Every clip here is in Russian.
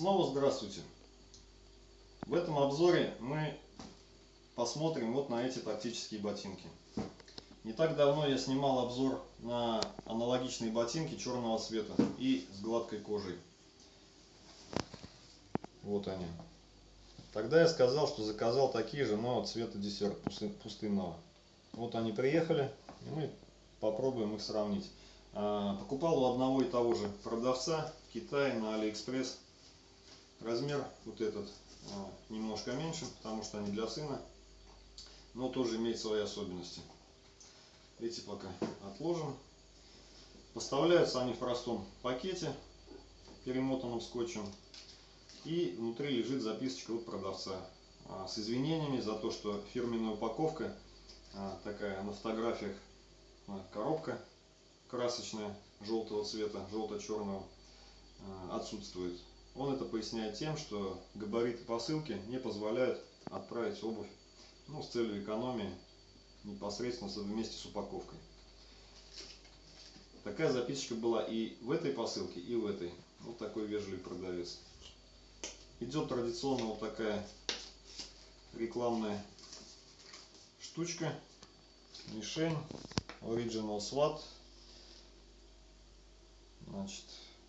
Снова здравствуйте! В этом обзоре мы посмотрим вот на эти тактические ботинки. Не так давно я снимал обзор на аналогичные ботинки черного цвета и с гладкой кожей. Вот они. Тогда я сказал, что заказал такие же, но цвета десерт пустынного. Вот они приехали, и мы попробуем их сравнить. А, покупал у одного и того же продавца в Китае на Алиэкспресс. Размер вот этот а, немножко меньше, потому что они для сына, но тоже имеет свои особенности. Эти пока отложим. Поставляются они в простом пакете, перемотанном скотчем. И внутри лежит записочка от продавца а, с извинениями за то, что фирменная упаковка такая на фотографиях коробка красочная, желтого цвета, желто-черного, отсутствует. Он это поясняет тем, что габариты посылки не позволяют отправить обувь ну, с целью экономии непосредственно вместе с упаковкой. Такая записочка была и в этой посылке, и в этой. Вот такой вежливый продавец. Идет традиционно вот такая рекламная штучка. Мишень. Original SWAT Значит,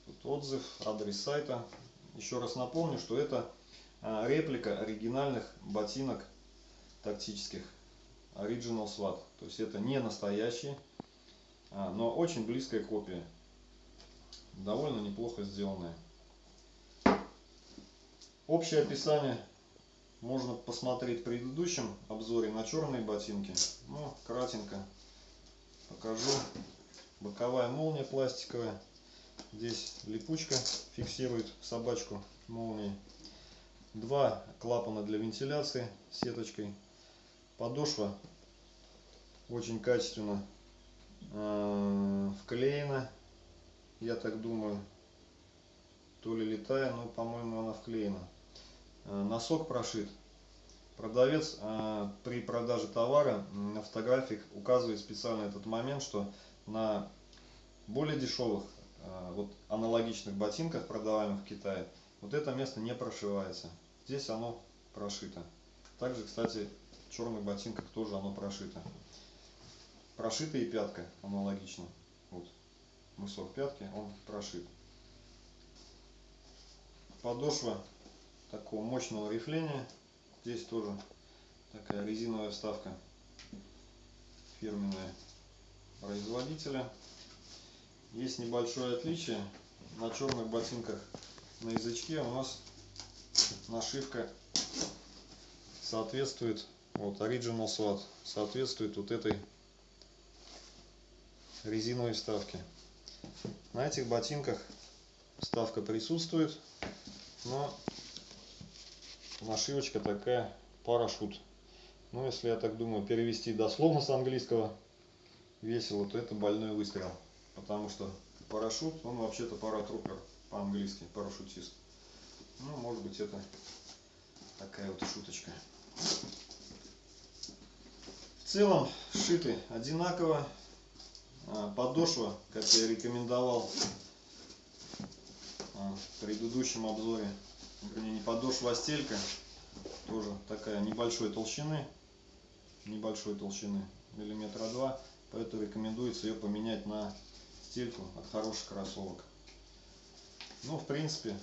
тут отзыв, адрес сайта. Еще раз напомню, что это а, реплика оригинальных ботинок тактических Original SWAT. То есть это не настоящие, а, но очень близкая копия. Довольно неплохо сделанная. Общее описание можно посмотреть в предыдущем обзоре на черные ботинки. Ну, кратенько покажу. Боковая молния пластиковая. Здесь липучка фиксирует собачку молнией. Два клапана для вентиляции сеточкой. Подошва очень качественно э, вклеена. Я так думаю. То ли летая, но по-моему она вклеена. Э, носок прошит. Продавец э, при продаже товара на фотографиях указывает специально этот момент, что на более дешевых вот аналогичных ботинках, продаваемых в Китае, вот это место не прошивается. Здесь оно прошито. Также, кстати, в черных ботинках тоже оно прошито. Прошита и пятка аналогично. Вот мысок пятки, он прошит. Подошва такого мощного рифления. Здесь тоже такая резиновая вставка фирменная производителя. Есть небольшое отличие. На черных ботинках на язычке у нас нашивка соответствует, вот Original SWAT, соответствует вот этой резиновой вставке. На этих ботинках вставка присутствует, но нашивочка такая парашют. Ну, если я так думаю, перевести дословно с английского весело, то это больной выстрел потому что парашют, он вообще-то паратрупер по-английски, парашютист. Ну, может быть, это такая вот шуточка. В целом, шиты одинаково. А, подошва, как я рекомендовал а, в предыдущем обзоре, вернее, не подошва, а стелька, тоже такая небольшой толщины, небольшой толщины, миллиметра два, поэтому рекомендуется ее поменять на стельку от хороших кроссовок. Ну, в принципе,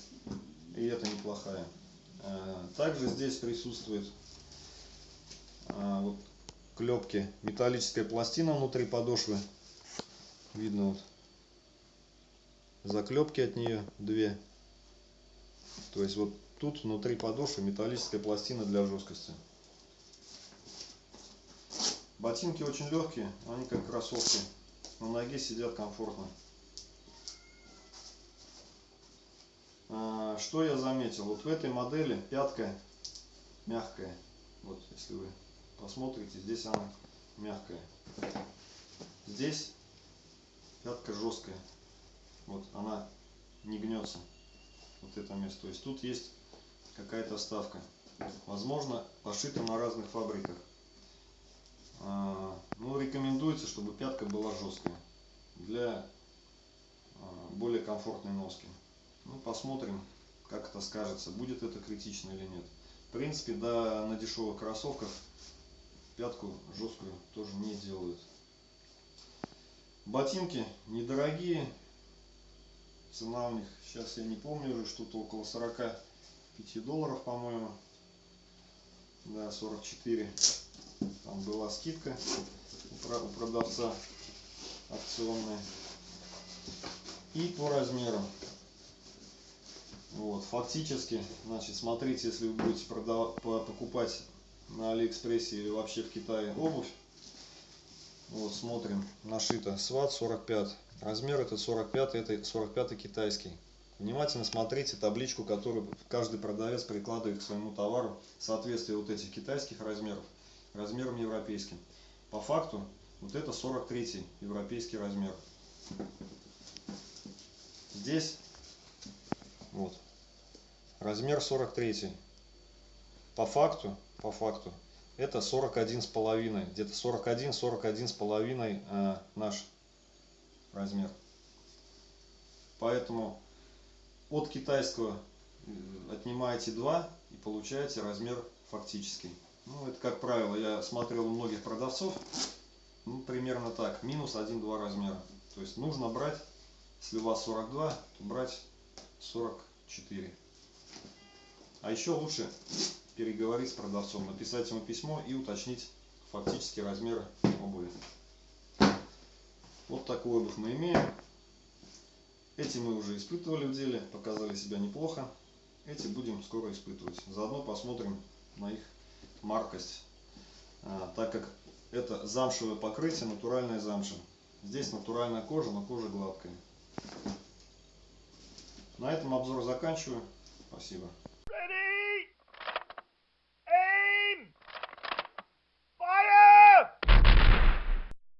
и это неплохая. Э, также здесь присутствует э, вот клепки, металлическая пластина внутри подошвы. Видно вот заклепки от нее две. То есть вот тут внутри подошвы металлическая пластина для жесткости. Ботинки очень легкие, они как кроссовки на ноге сидят комфортно. А, что я заметил? Вот в этой модели пятка мягкая. Вот, если вы посмотрите, здесь она мягкая. Здесь пятка жесткая. Вот, она не гнется. Вот это место. То есть тут есть какая-то ставка. Возможно, пошита на разных фабриках. Рекомендуется, чтобы пятка была жесткая для а, более комфортной носки. Ну, посмотрим, как это скажется, будет это критично или нет. В принципе, да, на дешевых кроссовках пятку жесткую тоже не делают. Ботинки недорогие. Цена у них, сейчас я не помню уже, что-то около 45 долларов, по-моему. Да, 44. Там была скидка у продавца акционная. И по размеру. Вот, фактически, значит, смотрите, если вы будете продавать, покупать на Алиэкспрессе или вообще в Китае обувь. Вот, смотрим, нашито сват 45. Размер это 45, это 45 китайский. Внимательно смотрите табличку, которую каждый продавец прикладывает к своему товару, соответствие вот этих китайских размеров размером европейским. По факту, вот это 43 европейский размер. Здесь, вот, размер 43. По факту, по факту, это 41 с половиной, где-то 41, 41 с половиной э, наш размер. Поэтому от китайского э, отнимаете 2 и получаете размер фактический. Ну, это как правило, я смотрел у многих продавцов, ну, примерно так, минус 1-2 размера. То есть нужно брать, если у вас 42, то брать 44. А еще лучше переговорить с продавцом, написать ему письмо и уточнить фактически размеры обуви. Вот такой обувь мы имеем. Эти мы уже испытывали в деле, показали себя неплохо. Эти будем скоро испытывать. Заодно посмотрим на их маркость, а, так как это замшевое покрытие, натуральная замша. Здесь натуральная кожа, но кожа гладкая. На этом обзор заканчиваю. Спасибо.